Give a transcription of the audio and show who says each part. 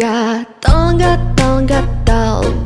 Speaker 1: Tonga, tonga